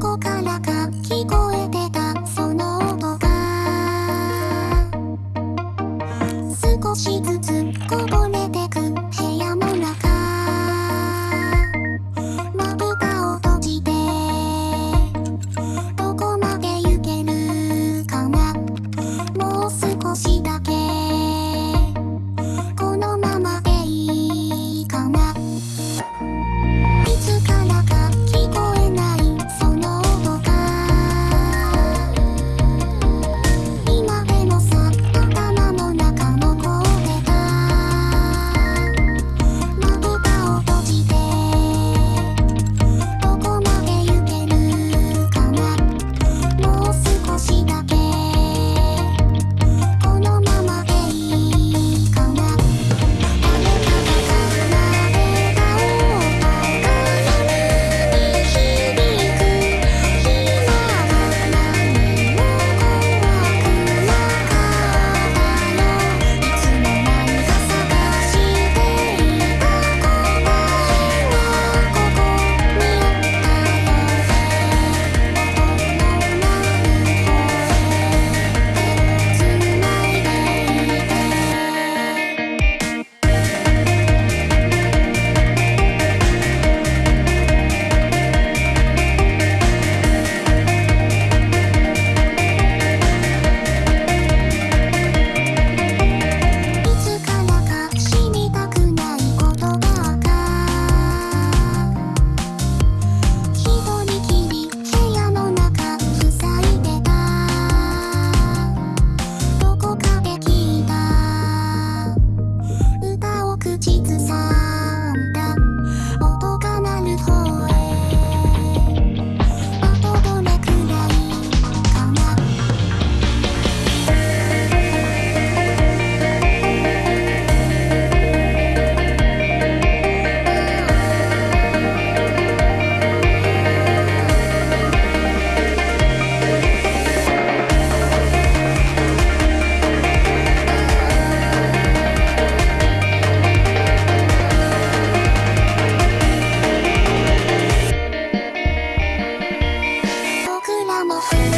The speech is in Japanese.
こからか聞こえ feel